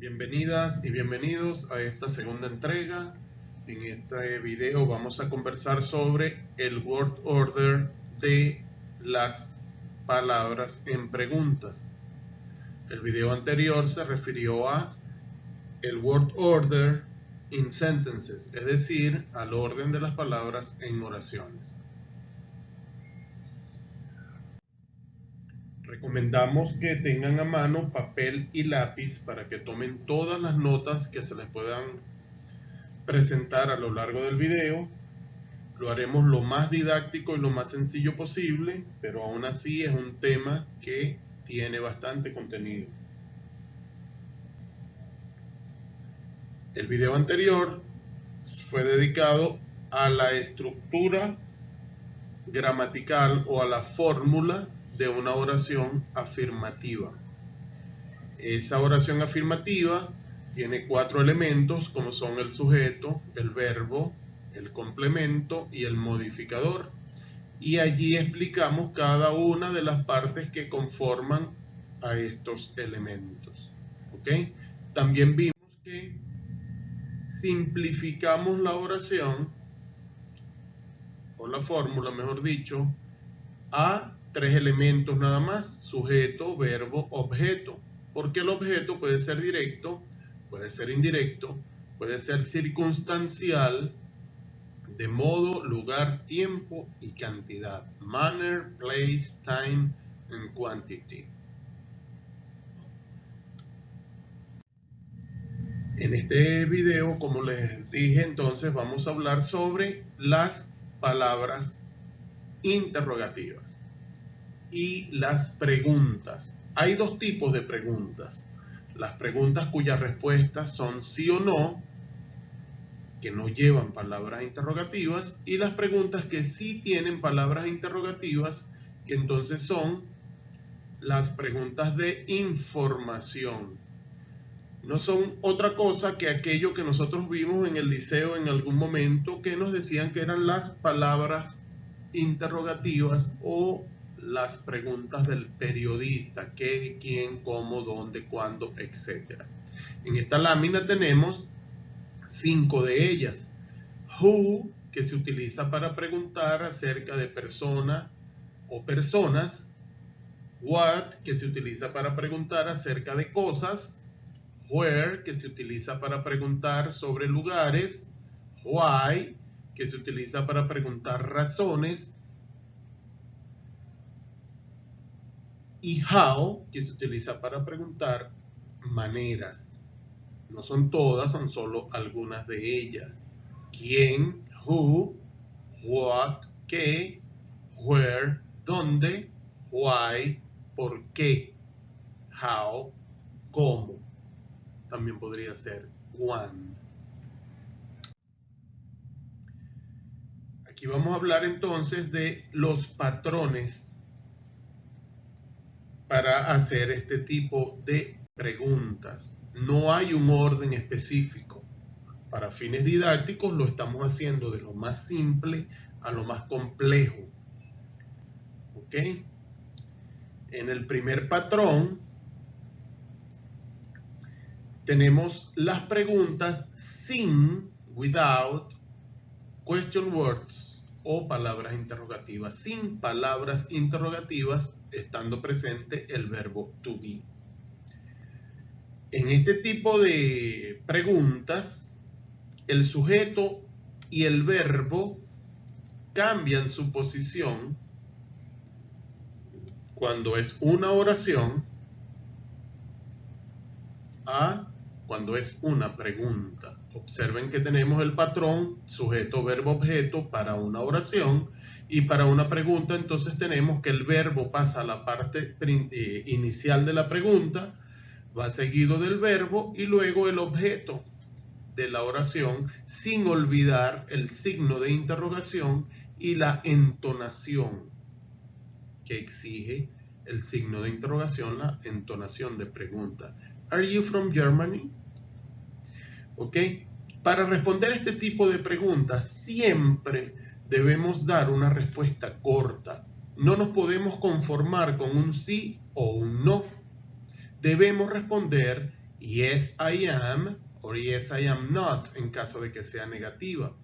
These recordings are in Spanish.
Bienvenidas y bienvenidos a esta segunda entrega. En este video vamos a conversar sobre el word order de las palabras en preguntas. El video anterior se refirió a el word order in sentences, es decir, al orden de las palabras en oraciones. Recomendamos que tengan a mano papel y lápiz para que tomen todas las notas que se les puedan presentar a lo largo del video. Lo haremos lo más didáctico y lo más sencillo posible, pero aún así es un tema que tiene bastante contenido. El video anterior fue dedicado a la estructura gramatical o a la fórmula de una oración afirmativa. Esa oración afirmativa tiene cuatro elementos como son el sujeto, el verbo, el complemento y el modificador. Y allí explicamos cada una de las partes que conforman a estos elementos. ¿Ok? También vimos que simplificamos la oración, o la fórmula mejor dicho, a tres elementos nada más, sujeto, verbo, objeto. Porque el objeto puede ser directo, puede ser indirecto, puede ser circunstancial, de modo, lugar, tiempo y cantidad. Manner, place, time and quantity. En este video, como les dije entonces, vamos a hablar sobre las palabras interrogativas y las preguntas. Hay dos tipos de preguntas. Las preguntas cuyas respuestas son sí o no, que no llevan palabras interrogativas, y las preguntas que sí tienen palabras interrogativas, que entonces son las preguntas de información. No son otra cosa que aquello que nosotros vimos en el liceo en algún momento que nos decían que eran las palabras interrogativas o las preguntas del periodista, qué, quién, cómo, dónde, cuándo, etc. En esta lámina tenemos cinco de ellas. Who, que se utiliza para preguntar acerca de persona o personas. What, que se utiliza para preguntar acerca de cosas. Where, que se utiliza para preguntar sobre lugares. Why, que se utiliza para preguntar razones. Y how, que se utiliza para preguntar maneras. No son todas, son solo algunas de ellas. ¿Quién? Who? What? ¿Qué? Where? ¿Dónde? Why? ¿Por qué? How? ¿Cómo? También podría ser cuándo. Aquí vamos a hablar entonces de los patrones para hacer este tipo de preguntas. No hay un orden específico. Para fines didácticos lo estamos haciendo de lo más simple a lo más complejo. ¿Ok? En el primer patrón tenemos las preguntas sin, without, question words o palabras interrogativas, sin palabras interrogativas, estando presente el verbo to be. En este tipo de preguntas, el sujeto y el verbo cambian su posición cuando es una oración a cuando es una pregunta. Observen que tenemos el patrón sujeto, verbo, objeto para una oración y para una pregunta entonces tenemos que el verbo pasa a la parte eh, inicial de la pregunta, va seguido del verbo y luego el objeto de la oración sin olvidar el signo de interrogación y la entonación que exige el signo de interrogación, la entonación de pregunta. Are you from Germany? ¿Ok? Para responder este tipo de preguntas siempre debemos dar una respuesta corta. No nos podemos conformar con un sí o un no. Debemos responder yes I am o yes I am not en caso de que sea negativa.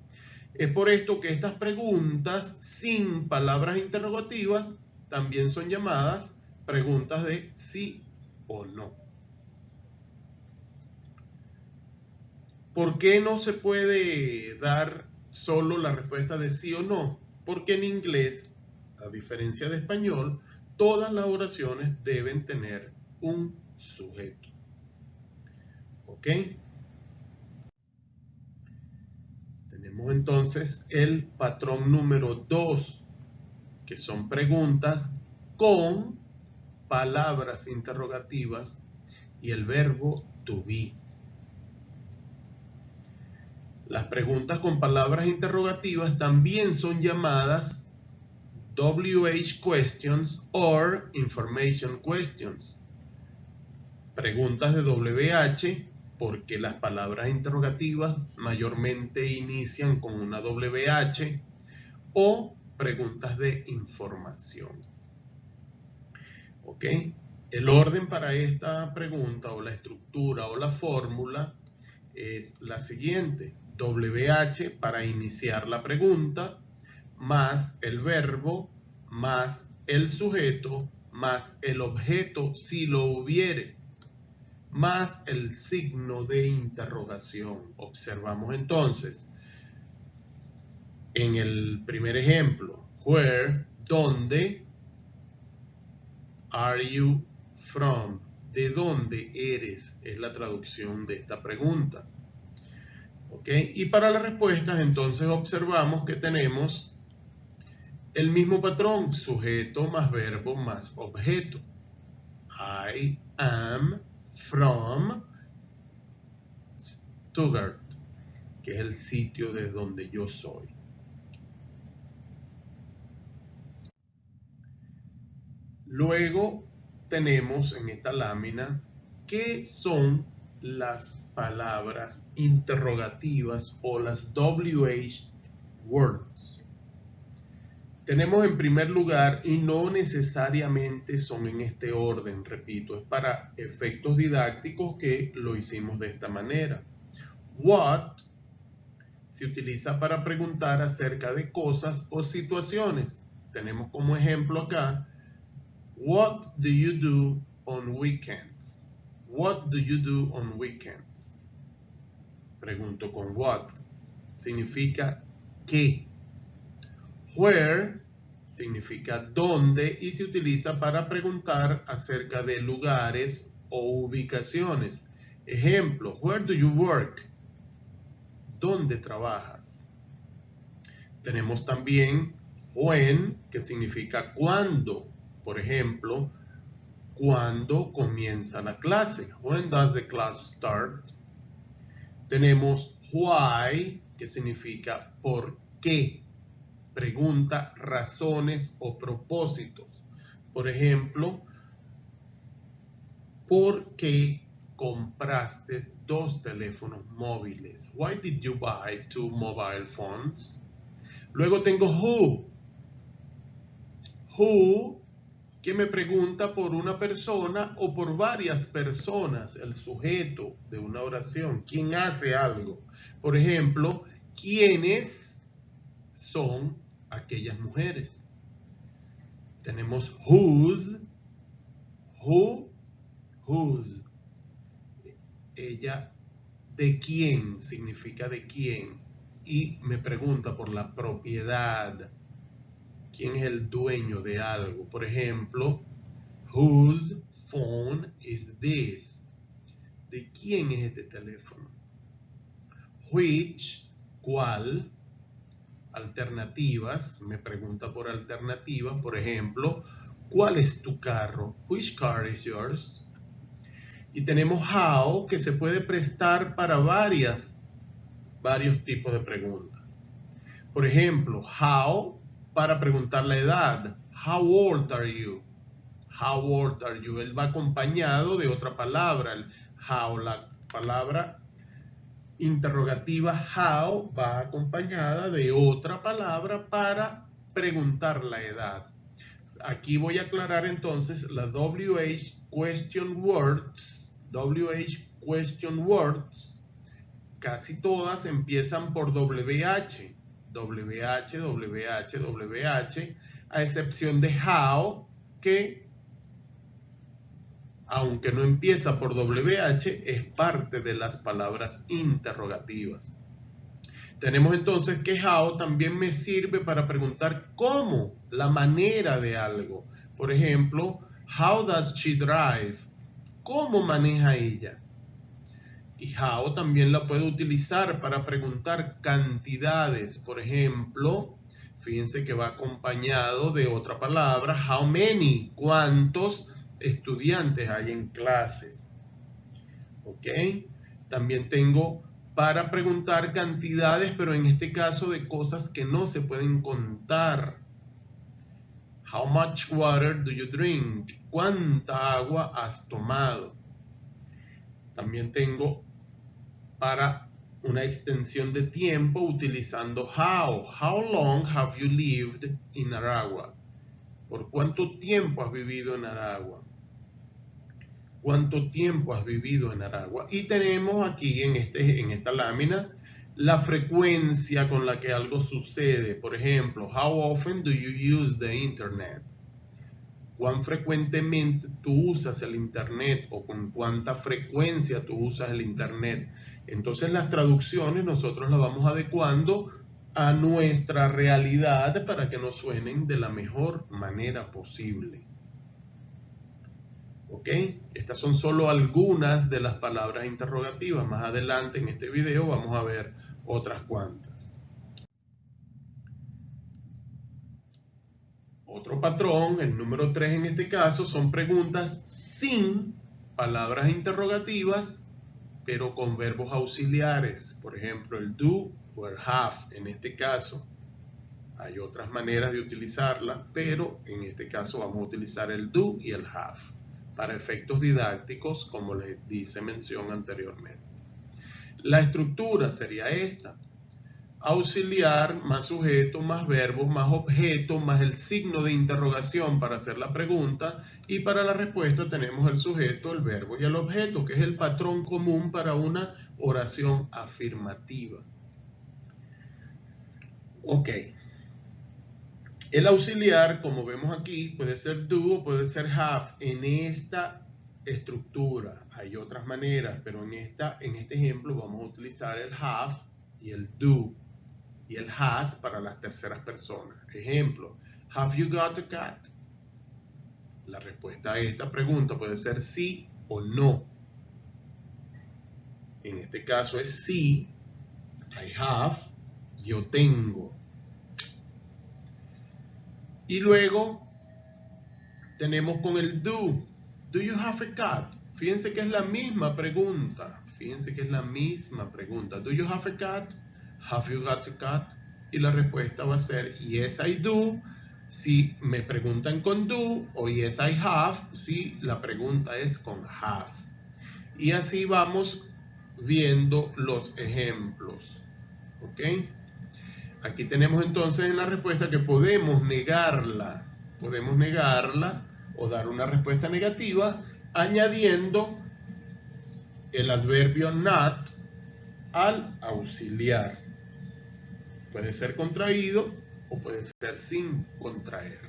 Es por esto que estas preguntas sin palabras interrogativas también son llamadas preguntas de sí o no. ¿Por qué no se puede dar solo la respuesta de sí o no? Porque en inglés, a diferencia de español, todas las oraciones deben tener un sujeto. ¿Ok? Tenemos entonces el patrón número 2, que son preguntas con palabras interrogativas y el verbo to be. Las preguntas con palabras interrogativas también son llamadas WH questions or information questions. Preguntas de WH porque las palabras interrogativas mayormente inician con una WH o preguntas de información. ¿Ok? El orden para esta pregunta o la estructura o la fórmula es la siguiente. WH para iniciar la pregunta, más el verbo, más el sujeto, más el objeto si lo hubiere, más el signo de interrogación. Observamos entonces en el primer ejemplo, where, ¿dónde? Are you from? ¿De dónde eres? Es la traducción de esta pregunta. ¿Ok? Y para las respuestas entonces observamos que tenemos el mismo patrón, sujeto más verbo más objeto. I am from Stuttgart, que es el sitio de donde yo soy. Luego tenemos en esta lámina qué son las palabras interrogativas o las WH words. Tenemos en primer lugar, y no necesariamente son en este orden, repito, es para efectos didácticos que lo hicimos de esta manera. What se utiliza para preguntar acerca de cosas o situaciones. Tenemos como ejemplo acá What do you do on weekends? What do you do on weekends? Pregunto con what. Significa qué. Where significa dónde y se utiliza para preguntar acerca de lugares o ubicaciones. Ejemplo, where do you work? ¿Dónde trabajas? Tenemos también when, que significa cuándo por ejemplo, ¿cuándo comienza la clase? When does the class start? Tenemos why, que significa por qué. Pregunta razones o propósitos. Por ejemplo, ¿por qué compraste dos teléfonos móviles? Why did you buy two mobile phones? Luego tengo who. Who que me pregunta por una persona o por varias personas, el sujeto de una oración, quién hace algo. Por ejemplo, ¿quiénes son aquellas mujeres? Tenemos whose, who, whose. Ella, ¿de quién? Significa de quién. Y me pregunta por la propiedad quién es el dueño de algo. Por ejemplo, whose phone is this? ¿De quién es este teléfono? Which, ¿cuál? Alternativas, me pregunta por alternativas, por ejemplo, ¿cuál es tu carro? Which car is yours? Y tenemos how, que se puede prestar para varias, varios tipos de preguntas. Por ejemplo, how para preguntar la edad. How old are you? How old are you? Él va acompañado de otra palabra. How, la palabra interrogativa how va acompañada de otra palabra para preguntar la edad. Aquí voy a aclarar entonces la WH question words, WH question words, casi todas empiezan por WH. WH, WH, WH, a excepción de how, que aunque no empieza por WH, es parte de las palabras interrogativas. Tenemos entonces que how también me sirve para preguntar cómo, la manera de algo. Por ejemplo, how does she drive? ¿Cómo maneja ella? Y how también la puedo utilizar para preguntar cantidades. Por ejemplo, fíjense que va acompañado de otra palabra, how many, cuántos estudiantes hay en clases. ¿Ok? También tengo para preguntar cantidades, pero en este caso de cosas que no se pueden contar. How much water do you drink? ¿Cuánta agua has tomado? También tengo para una extensión de tiempo utilizando how. How long have you lived in Aragua? ¿Por cuánto tiempo has vivido en Aragua? ¿Cuánto tiempo has vivido en Aragua? Y tenemos aquí en, este, en esta lámina la frecuencia con la que algo sucede. Por ejemplo, how often do you use the internet? ¿Cuán frecuentemente tú usas el internet o con cuánta frecuencia tú usas el internet? Entonces las traducciones nosotros las vamos adecuando a nuestra realidad para que nos suenen de la mejor manera posible. ¿Ok? Estas son solo algunas de las palabras interrogativas. Más adelante en este video vamos a ver otras cuantas. Otro patrón, el número 3 en este caso, son preguntas sin palabras interrogativas, pero con verbos auxiliares. Por ejemplo, el do o el have en este caso. Hay otras maneras de utilizarla, pero en este caso vamos a utilizar el do y el have para efectos didácticos, como les dice mención anteriormente. La estructura sería esta. Auxiliar más sujeto más verbo más objeto más el signo de interrogación para hacer la pregunta y para la respuesta tenemos el sujeto, el verbo y el objeto que es el patrón común para una oración afirmativa. Ok. El auxiliar, como vemos aquí, puede ser do o puede ser have. En esta estructura hay otras maneras, pero en, esta, en este ejemplo vamos a utilizar el have y el do y el has para las terceras personas. Ejemplo, have you got a cat? La respuesta a esta pregunta puede ser sí o no. En este caso es sí, I have, yo tengo. Y luego tenemos con el do. Do you have a cat? Fíjense que es la misma pregunta. Fíjense que es la misma pregunta. Do you have a cat? Have you got a cat? Y la respuesta va a ser yes I do si me preguntan con do o yes I have si la pregunta es con have. Y así vamos viendo los ejemplos. ¿Ok? Aquí tenemos entonces en la respuesta que podemos negarla, podemos negarla o dar una respuesta negativa añadiendo el adverbio not al auxiliar. Puede ser contraído o puede ser sin contraer.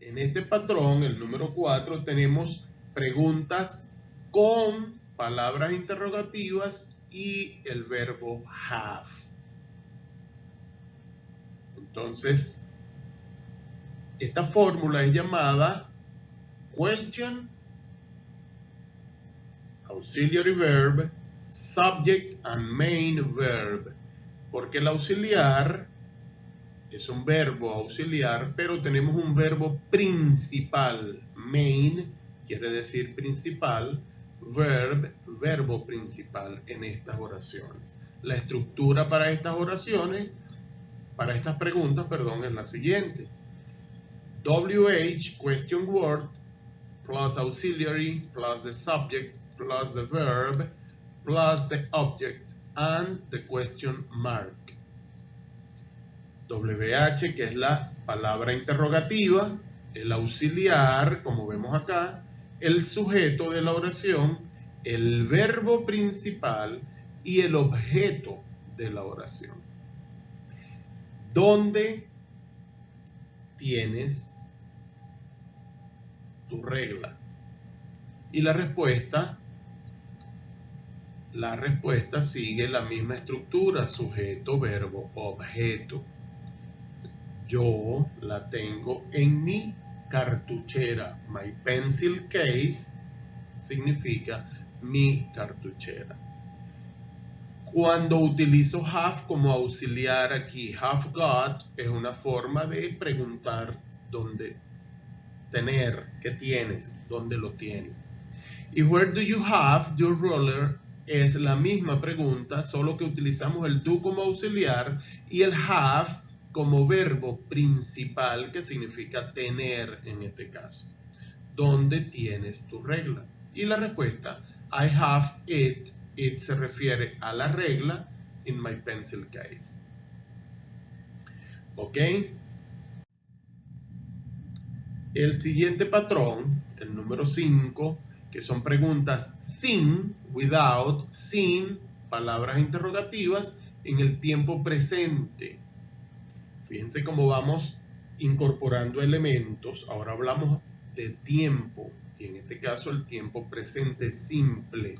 En este patrón, el número 4, tenemos preguntas con palabras interrogativas y el verbo have. Entonces, esta fórmula es llamada question, auxiliary verb, subject and main verb. Porque el auxiliar es un verbo auxiliar, pero tenemos un verbo principal. Main quiere decir principal verb, verbo principal en estas oraciones. La estructura para estas oraciones, para estas preguntas, perdón, es la siguiente. WH, question word, plus auxiliary, plus the subject, plus the verb, plus the object, and the question mark. WH, que es la palabra interrogativa, el auxiliar, como vemos acá, el sujeto de la oración, el verbo principal y el objeto de la oración. ¿Dónde tienes tu regla? Y la respuesta, la respuesta sigue la misma estructura, sujeto, verbo, objeto. Yo la tengo en mi cartuchera. My pencil case significa mi cartuchera. Cuando utilizo have como auxiliar aquí, have got es una forma de preguntar dónde tener, qué tienes, dónde lo tienes. Y where do you have your roller es la misma pregunta, solo que utilizamos el do como auxiliar y el have como verbo principal que significa tener en este caso. ¿Dónde tienes tu regla? Y la respuesta, I have it. It se refiere a la regla in my pencil case. ¿Ok? El siguiente patrón, el número 5, que son preguntas sin, without, sin, palabras interrogativas en el tiempo presente. Fíjense cómo vamos incorporando elementos. Ahora hablamos de tiempo y en este caso el tiempo presente simple.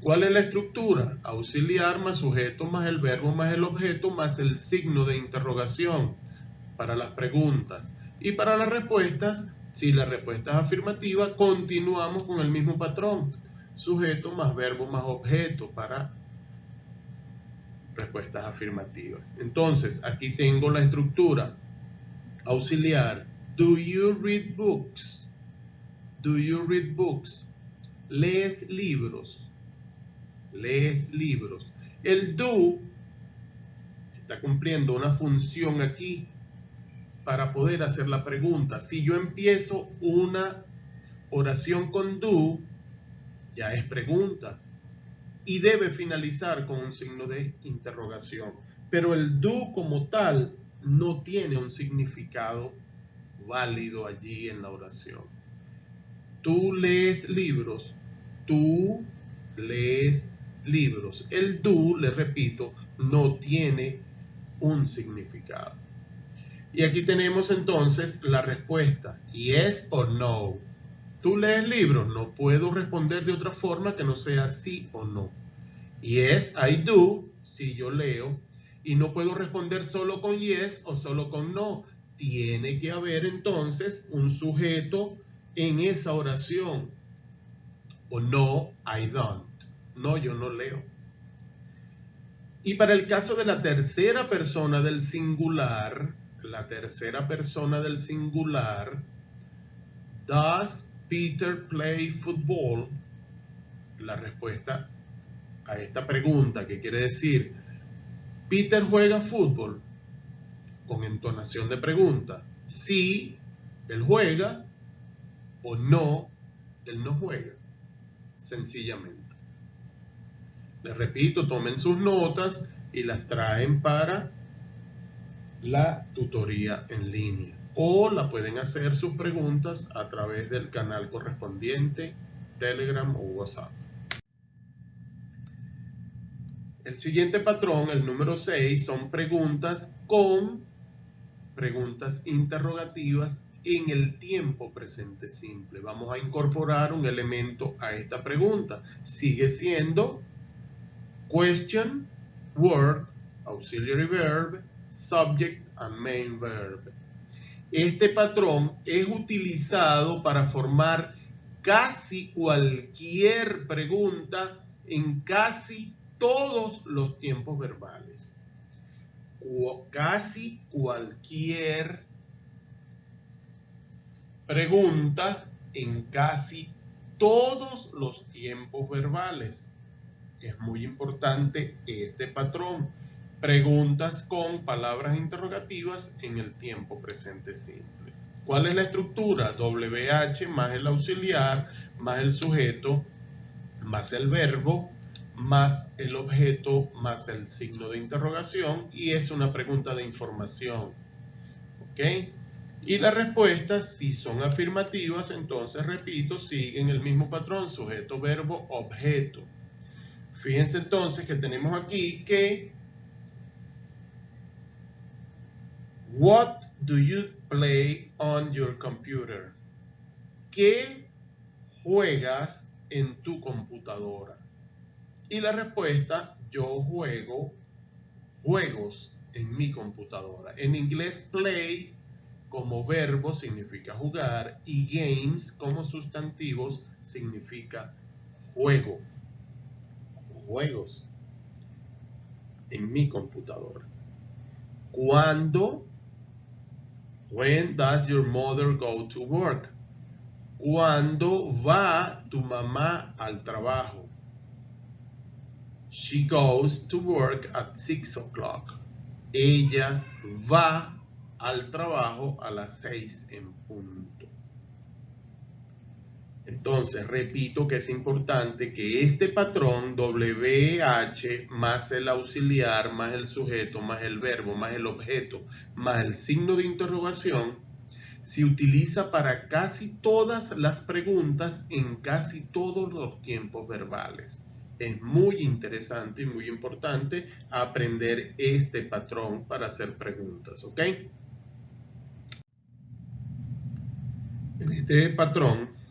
¿Cuál es la estructura? Auxiliar más sujeto más el verbo más el objeto más el signo de interrogación para las preguntas. Y para las respuestas, si la respuesta es afirmativa, continuamos con el mismo patrón. Sujeto más verbo más objeto para respuestas afirmativas. Entonces, aquí tengo la estructura auxiliar. Do you read books? Do you read books? ¿Lees libros? ¿Lees libros? El do está cumpliendo una función aquí para poder hacer la pregunta. Si yo empiezo una oración con do, ya es pregunta y debe finalizar con un signo de interrogación. Pero el do como tal no tiene un significado válido allí en la oración. Tú lees libros, tú lees libros. El do, le repito, no tiene un significado. Y aquí tenemos entonces la respuesta, yes o no. Tú lees libros, no puedo responder de otra forma que no sea sí o no. Yes, I do, si yo leo, y no puedo responder solo con yes o solo con no. Tiene que haber entonces un sujeto en esa oración. O no, I don't. No, yo no leo. Y para el caso de la tercera persona del singular, la tercera persona del singular, does Peter play football? La respuesta a esta pregunta, que quiere decir, Peter juega fútbol, con entonación de pregunta, sí, él juega, o no, él no juega, sencillamente. Les repito, tomen sus notas y las traen para la tutoría en línea o la pueden hacer sus preguntas a través del canal correspondiente, Telegram o WhatsApp. El siguiente patrón, el número 6, son preguntas con preguntas interrogativas en el tiempo presente simple. Vamos a incorporar un elemento a esta pregunta. Sigue siendo question, word, auxiliary verb, subject and main verb. Este patrón es utilizado para formar casi cualquier pregunta en casi todos los tiempos verbales. casi cualquier pregunta en casi todos los tiempos verbales. Es muy importante este patrón preguntas con palabras interrogativas en el tiempo presente simple. ¿Cuál es la estructura? WH más el auxiliar, más el sujeto, más el verbo, más el objeto, más el signo de interrogación y es una pregunta de información. ¿Ok? Y las respuestas, si son afirmativas, entonces repito, siguen el mismo patrón, sujeto, verbo, objeto. Fíjense entonces que tenemos aquí que What do you play on your computer? ¿Qué juegas en tu computadora? Y la respuesta, yo juego juegos en mi computadora. En inglés, play como verbo significa jugar y games como sustantivos significa juego. Juegos en mi computadora. ¿Cuándo? When does your mother go to work? ¿Cuándo va tu mamá al trabajo? She goes to work at 6 o'clock. Ella va al trabajo a las 6 en punto. Entonces, repito que es importante que este patrón WH más el auxiliar, más el sujeto, más el verbo, más el objeto, más el signo de interrogación, se utiliza para casi todas las preguntas en casi todos los tiempos verbales. Es muy interesante y muy importante aprender este patrón para hacer preguntas, ¿ok? En este patrón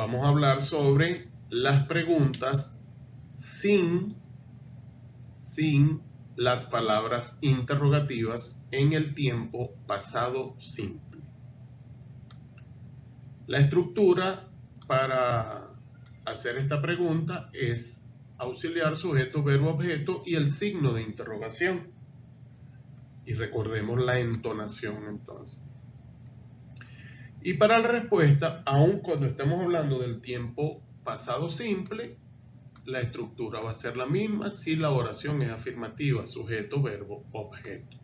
vamos a hablar sobre las preguntas sin, sin las palabras interrogativas en el tiempo pasado simple. La estructura para hacer esta pregunta es auxiliar, sujeto, verbo, objeto y el signo de interrogación. Y recordemos la entonación entonces. Y para la respuesta, aun cuando estamos hablando del tiempo pasado simple, la estructura va a ser la misma si la oración es afirmativa, sujeto, verbo, objeto.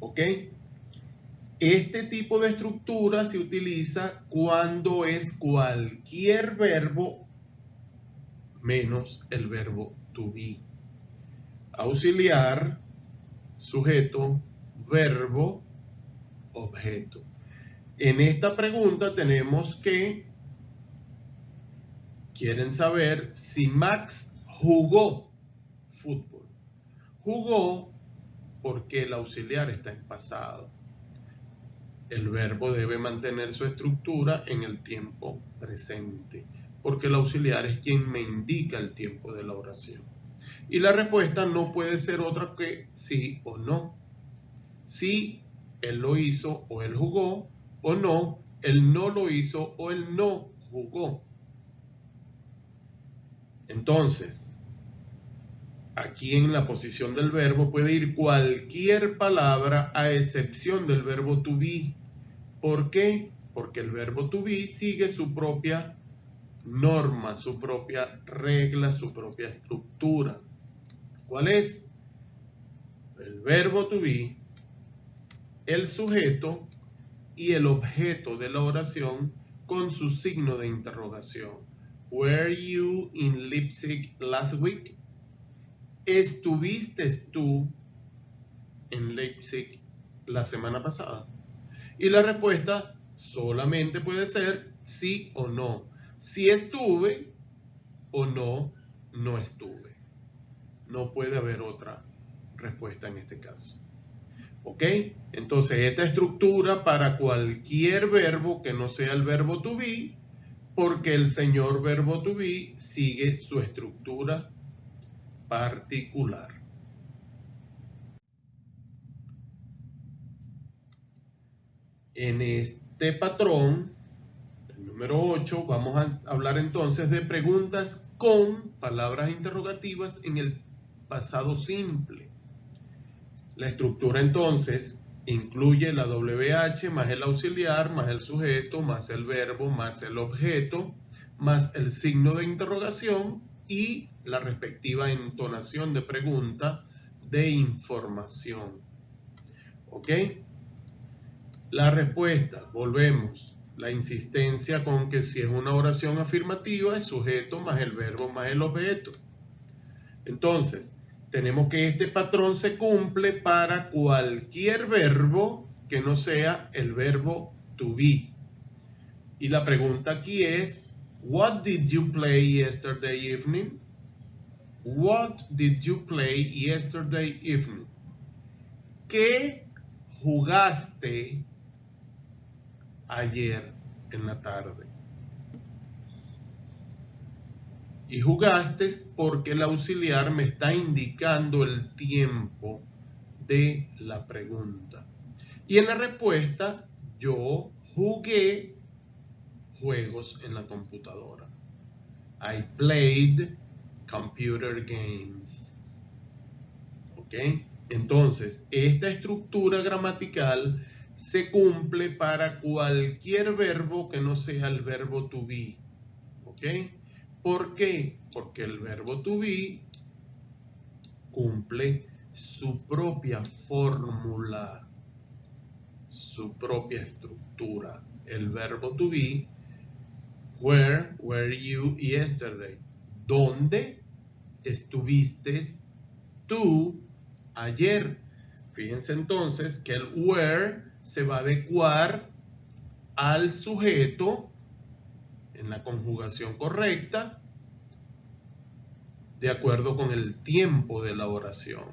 ¿Ok? Este tipo de estructura se utiliza cuando es cualquier verbo menos el verbo to be. Auxiliar, sujeto, verbo, objeto. En esta pregunta tenemos que, quieren saber si Max jugó fútbol. Jugó porque el auxiliar está en pasado. El verbo debe mantener su estructura en el tiempo presente, porque el auxiliar es quien me indica el tiempo de la oración. Y la respuesta no puede ser otra que sí o no. Si él lo hizo o él jugó, o no, él no lo hizo o él no jugó. Entonces, aquí en la posición del verbo puede ir cualquier palabra a excepción del verbo to be. ¿Por qué? Porque el verbo to be sigue su propia norma, su propia regla, su propia estructura. ¿Cuál es? El verbo to be, el sujeto y el objeto de la oración con su signo de interrogación. Were you in Leipzig last week? ¿Estuviste tú en Leipzig la semana pasada? Y la respuesta solamente puede ser sí o no. Si estuve o no, no estuve. No puede haber otra respuesta en este caso. ¿Ok? Entonces, esta estructura para cualquier verbo que no sea el verbo to be, porque el señor verbo to be sigue su estructura particular. En este patrón, el número 8, vamos a hablar entonces de preguntas con palabras interrogativas en el pasado simple. La estructura entonces incluye la WH más el auxiliar, más el sujeto, más el verbo, más el objeto, más el signo de interrogación y la respectiva entonación de pregunta de información. ¿Ok? La respuesta, volvemos, la insistencia con que si es una oración afirmativa es sujeto más el verbo más el objeto. Entonces, tenemos que este patrón se cumple para cualquier verbo que no sea el verbo to be. Y la pregunta aquí es, what did you play yesterday evening? What did you play yesterday evening? ¿Qué jugaste ayer en la tarde? Y jugaste porque el auxiliar me está indicando el tiempo de la pregunta. Y en la respuesta, yo jugué juegos en la computadora. I played computer games. ¿Ok? Entonces, esta estructura gramatical se cumple para cualquier verbo que no sea el verbo to be. ¿Ok? ¿Por qué? Porque el verbo to be cumple su propia fórmula, su propia estructura. El verbo to be, where were you yesterday? ¿Dónde estuviste tú ayer? Fíjense entonces que el where se va a adecuar al sujeto en la conjugación correcta de acuerdo con el tiempo de la oración.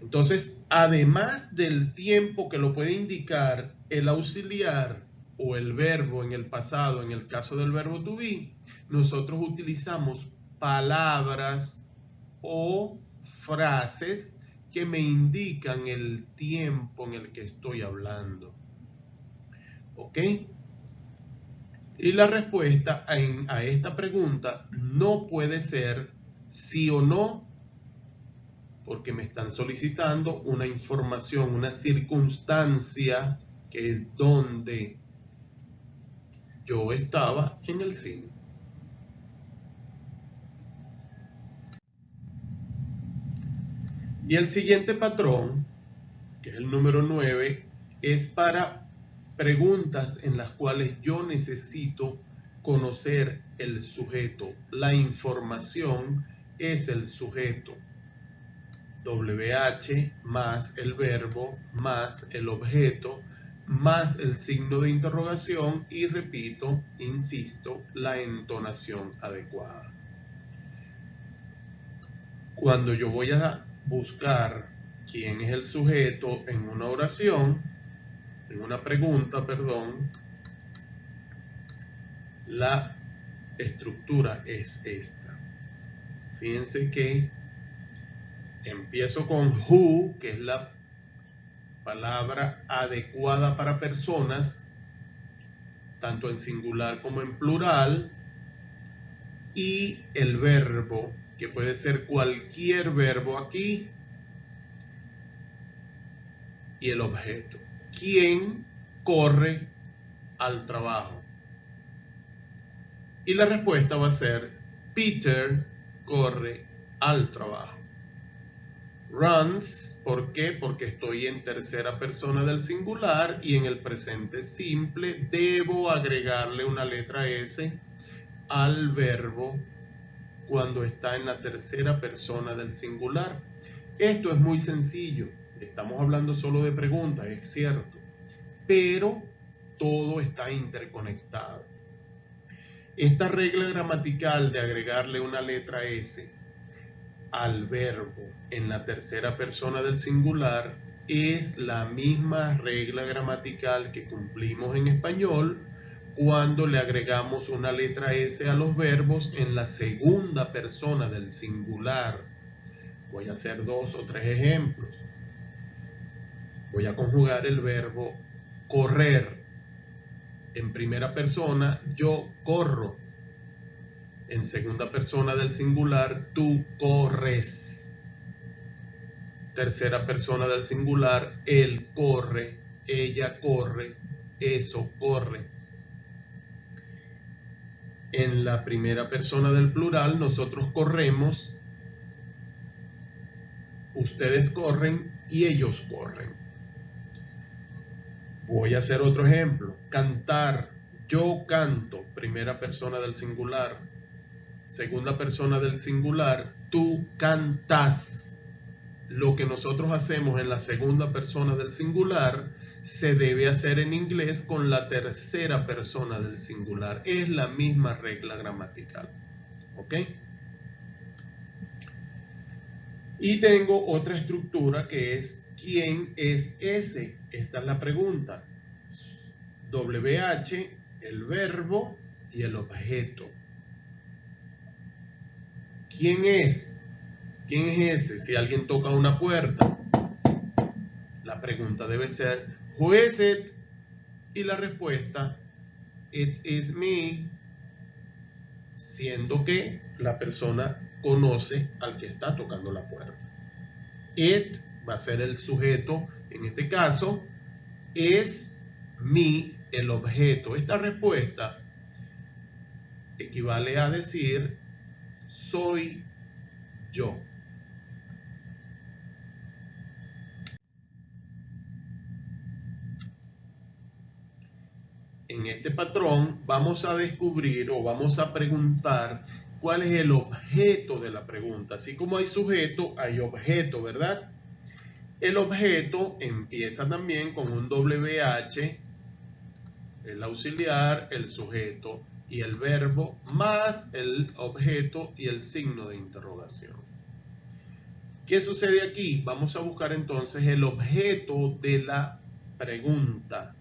Entonces, además del tiempo que lo puede indicar el auxiliar o el verbo en el pasado, en el caso del verbo to be, nosotros utilizamos palabras o frases que me indican el tiempo en el que estoy hablando. ¿Ok? Y la respuesta a, esta pregunta no puede ser sí o no porque me están solicitando una información, una circunstancia que es donde yo estaba en el cine. Y el siguiente patrón, que es el número 9, es para preguntas en las cuales yo necesito conocer el sujeto. La información es el sujeto. WH más el verbo más el objeto más el signo de interrogación y repito, insisto, la entonación adecuada. Cuando yo voy a buscar quién es el sujeto en una oración, en una pregunta, perdón, la estructura es esta. Fíjense que Empiezo con who, que es la palabra adecuada para personas, tanto en singular como en plural, y el verbo, que puede ser cualquier verbo aquí, y el objeto. ¿Quién corre al trabajo? Y la respuesta va a ser Peter corre al trabajo. Runs, ¿por qué? Porque estoy en tercera persona del singular y en el presente simple debo agregarle una letra S al verbo cuando está en la tercera persona del singular. Esto es muy sencillo. Estamos hablando solo de preguntas, es cierto. Pero todo está interconectado. Esta regla gramatical de agregarle una letra S al verbo en la tercera persona del singular es la misma regla gramatical que cumplimos en español cuando le agregamos una letra S a los verbos en la segunda persona del singular. Voy a hacer dos o tres ejemplos. Voy a conjugar el verbo correr. En primera persona, yo corro en segunda persona del singular, tú corres. Tercera persona del singular, él corre, ella corre, eso corre. En la primera persona del plural, nosotros corremos, ustedes corren y ellos corren. Voy a hacer otro ejemplo. Cantar, yo canto, primera persona del singular, segunda persona del singular, tú cantas. Lo que nosotros hacemos en la segunda persona del singular se debe hacer en inglés con la tercera persona del singular. Es la misma regla gramatical. ¿Ok? Y tengo otra estructura que es ¿quién es ese? Esta es la pregunta. WH, el verbo y el objeto. ¿Quién es? ¿Quién es ese? Si alguien toca una puerta, la pregunta debe ser Who is it? Y la respuesta It is me, siendo que la persona conoce al que está tocando la puerta. It va a ser el sujeto, en este caso, es mi el objeto. Esta respuesta equivale a decir soy yo. En este patrón vamos a descubrir o vamos a preguntar cuál es el objeto de la pregunta. Así como hay sujeto, hay objeto, ¿verdad? El objeto empieza también con un WH, el auxiliar, el sujeto y el verbo, más el objeto y el signo de interrogación. ¿Qué sucede aquí? Vamos a buscar entonces el objeto de la pregunta.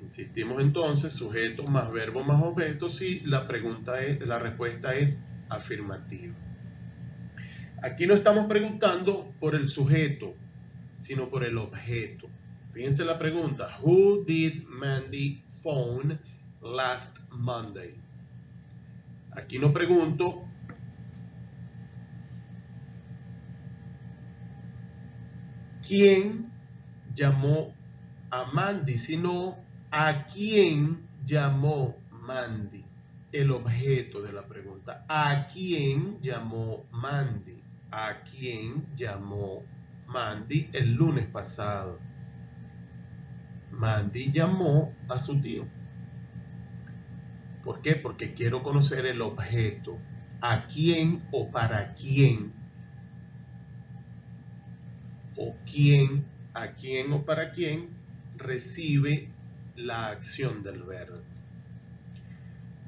Insistimos entonces, sujeto más verbo más objeto si la pregunta es, la respuesta es afirmativa. Aquí no estamos preguntando por el sujeto, sino por el objeto. Fíjense la pregunta, Who did Mandy phone last Monday? Aquí no pregunto quién llamó a Mandy, sino ¿A quién llamó Mandy? El objeto de la pregunta. ¿A quién llamó Mandy? ¿A quién llamó Mandy el lunes pasado? Mandy llamó a su tío. ¿Por qué? Porque quiero conocer el objeto. ¿A quién o para quién? ¿O quién, a quién o para quién recibe la acción del verbo.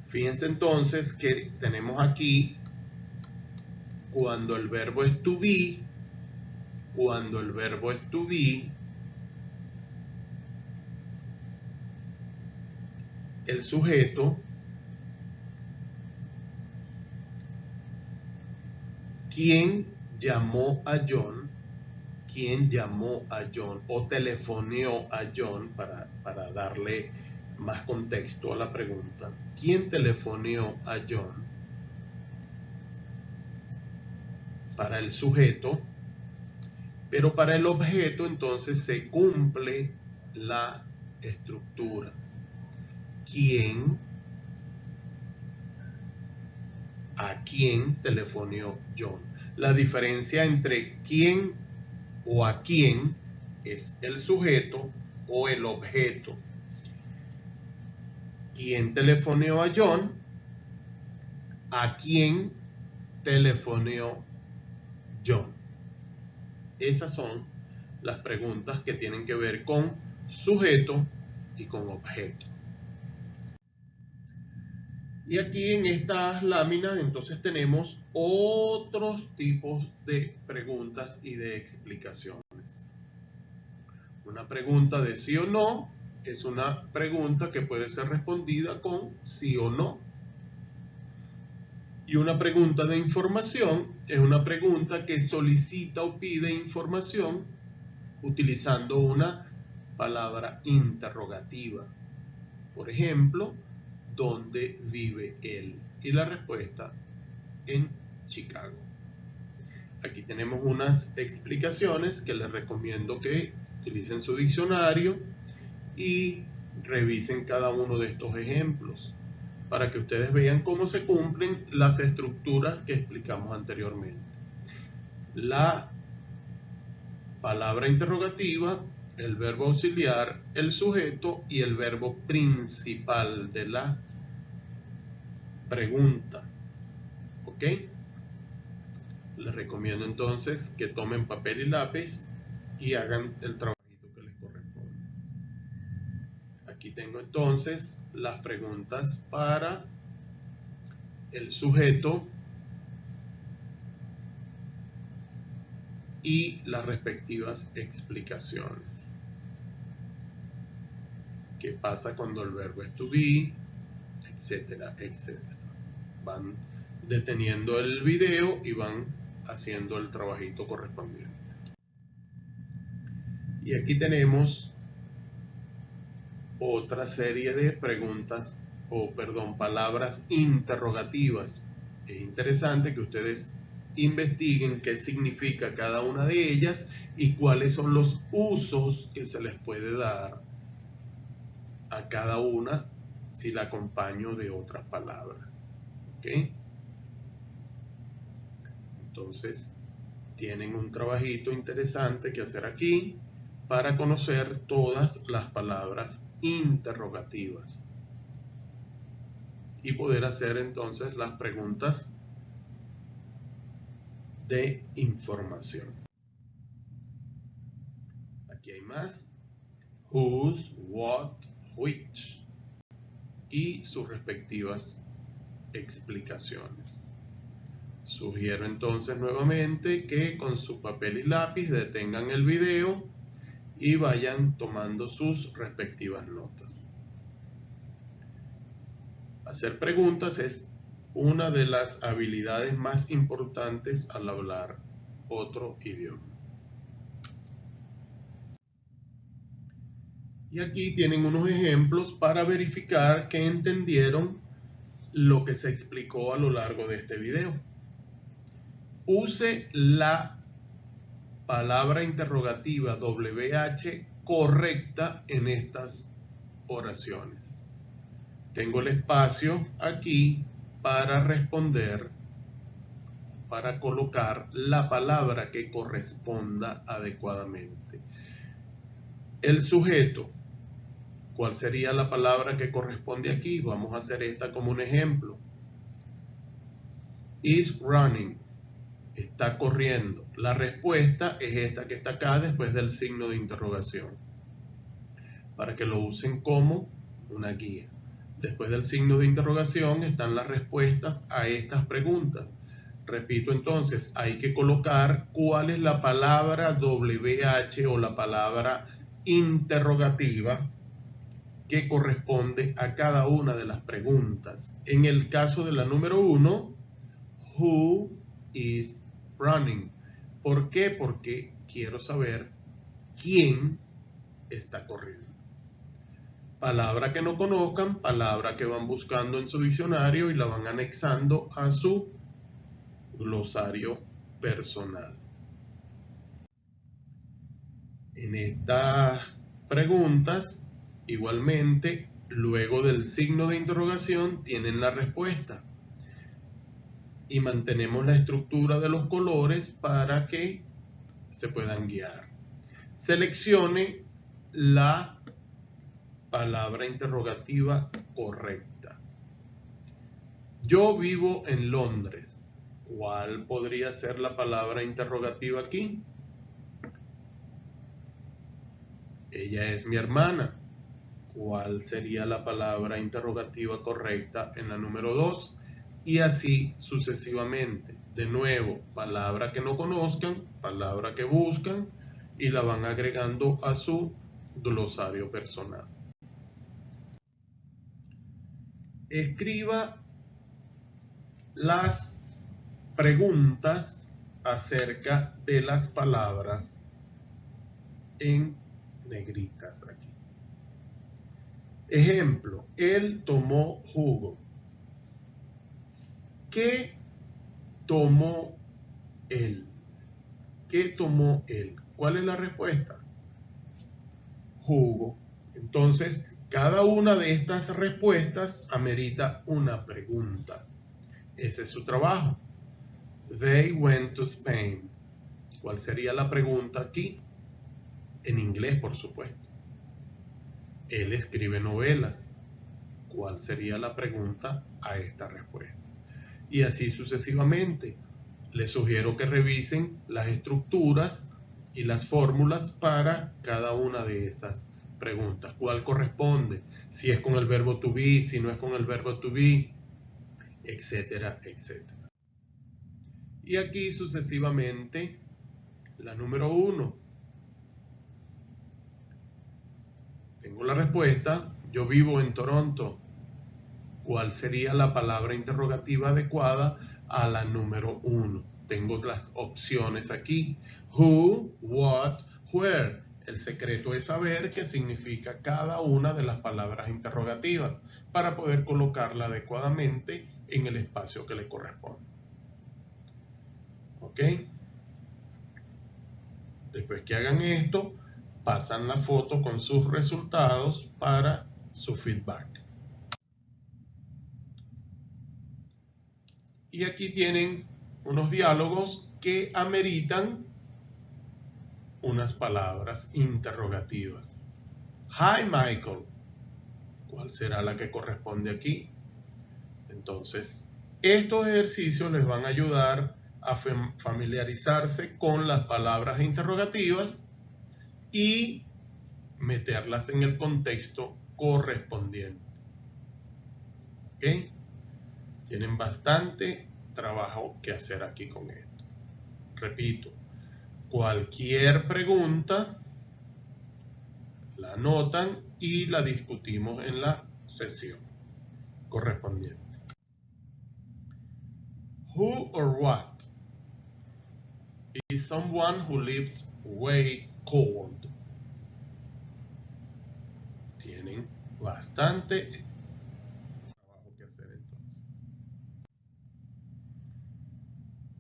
Fíjense entonces que tenemos aquí cuando el verbo es to be, cuando el verbo es to be, el sujeto quien llamó a John quién llamó a John o telefoneó a John para, para darle más contexto a la pregunta. ¿Quién telefoneó a John? Para el sujeto, pero para el objeto entonces se cumple la estructura. ¿Quién? ¿A quién telefoneó John? La diferencia entre quién o a quién es el sujeto o el objeto. ¿Quién telefoneó a John? ¿A quién telefoneó Esas son las preguntas que tienen que ver con sujeto y con objeto. Y aquí en estas láminas entonces tenemos otros tipos de preguntas y de explicaciones. Una pregunta de sí o no es una pregunta que puede ser respondida con sí o no. Y una pregunta de información es una pregunta que solicita o pide información utilizando una palabra interrogativa. Por ejemplo, dónde vive él. Y la respuesta en Chicago. Aquí tenemos unas explicaciones que les recomiendo que utilicen su diccionario y revisen cada uno de estos ejemplos para que ustedes vean cómo se cumplen las estructuras que explicamos anteriormente. La palabra interrogativa el verbo auxiliar, el sujeto y el verbo principal de la pregunta. ¿Ok? Les recomiendo entonces que tomen papel y lápiz y hagan el trabajito que les corresponde. Aquí tengo entonces las preguntas para el sujeto y las respectivas explicaciones. ¿Qué pasa cuando el verbo es to be? Etcétera, etcétera. Van deteniendo el video y van haciendo el trabajito correspondiente. Y aquí tenemos otra serie de preguntas o perdón, palabras interrogativas. Es interesante que ustedes investiguen qué significa cada una de ellas y cuáles son los usos que se les puede dar a cada una si la acompaño de otras palabras. ¿Ok? Entonces, tienen un trabajito interesante que hacer aquí para conocer todas las palabras interrogativas y poder hacer entonces las preguntas de información. Aquí hay más. Whose, what, which y sus respectivas explicaciones. Sugiero entonces nuevamente que con su papel y lápiz detengan el video y vayan tomando sus respectivas notas. Hacer preguntas es una de las habilidades más importantes al hablar otro idioma. Y aquí tienen unos ejemplos para verificar que entendieron lo que se explicó a lo largo de este video. Use la palabra interrogativa WH correcta en estas oraciones. Tengo el espacio aquí para responder, para colocar la palabra que corresponda adecuadamente. El sujeto, ¿cuál sería la palabra que corresponde aquí? Vamos a hacer esta como un ejemplo. Is running, está corriendo. La respuesta es esta que está acá después del signo de interrogación, para que lo usen como una guía. Después del signo de interrogación están las respuestas a estas preguntas. Repito entonces, hay que colocar cuál es la palabra WH o la palabra interrogativa que corresponde a cada una de las preguntas. En el caso de la número uno, who is running? ¿Por qué? Porque quiero saber quién está corriendo palabra que no conozcan, palabra que van buscando en su diccionario y la van anexando a su glosario personal. En estas preguntas, igualmente, luego del signo de interrogación, tienen la respuesta. Y mantenemos la estructura de los colores para que se puedan guiar. Seleccione la palabra interrogativa correcta. Yo vivo en Londres. ¿Cuál podría ser la palabra interrogativa aquí? Ella es mi hermana. ¿Cuál sería la palabra interrogativa correcta en la número 2? Y así sucesivamente. De nuevo, palabra que no conozcan, palabra que buscan y la van agregando a su glosario personal. escriba las preguntas acerca de las palabras en negritas aquí. Ejemplo, él tomó jugo. ¿Qué tomó él? ¿Qué tomó él? ¿Cuál es la respuesta? Jugo. Entonces, cada una de estas respuestas amerita una pregunta. Ese es su trabajo. They went to Spain. ¿Cuál sería la pregunta aquí? En inglés, por supuesto. Él escribe novelas. ¿Cuál sería la pregunta a esta respuesta? Y así sucesivamente. les sugiero que revisen las estructuras y las fórmulas para cada una de esas preguntas. ¿Cuál corresponde? Si es con el verbo to be, si no es con el verbo to be, etcétera, etcétera. Y aquí sucesivamente, la número uno. Tengo la respuesta. Yo vivo en Toronto. ¿Cuál sería la palabra interrogativa adecuada a la número uno? Tengo las opciones aquí. Who, what, where. El secreto es saber qué significa cada una de las palabras interrogativas para poder colocarla adecuadamente en el espacio que le corresponde. ¿Ok? Después que hagan esto, pasan la foto con sus resultados para su feedback. Y aquí tienen unos diálogos que ameritan unas palabras interrogativas. Hi Michael. ¿Cuál será la que corresponde aquí? Entonces, estos ejercicios les van a ayudar a familiarizarse con las palabras interrogativas y meterlas en el contexto correspondiente. ¿Ok? Tienen bastante trabajo que hacer aquí con esto. Repito, cualquier pregunta la anotan y la discutimos en la sesión correspondiente. Who or what is someone who lives way cold? Tienen bastante trabajo que hacer entonces.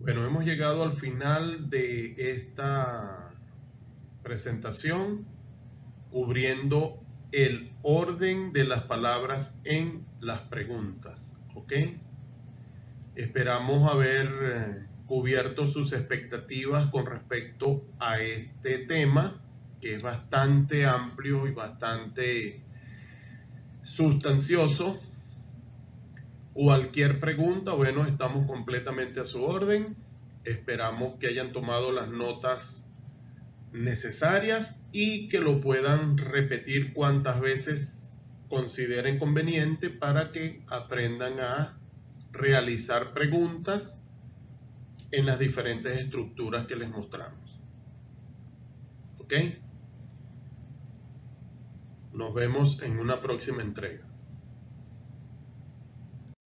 Bueno, hemos llegado al final de esta presentación cubriendo el orden de las palabras en las preguntas. ¿Ok? Esperamos haber eh, cubierto sus expectativas con respecto a este tema, que es bastante amplio y bastante sustancioso. Cualquier pregunta, bueno, estamos completamente a su orden. Esperamos que hayan tomado las notas necesarias y que lo puedan repetir cuantas veces consideren conveniente para que aprendan a realizar preguntas en las diferentes estructuras que les mostramos. ¿Ok? Nos vemos en una próxima entrega.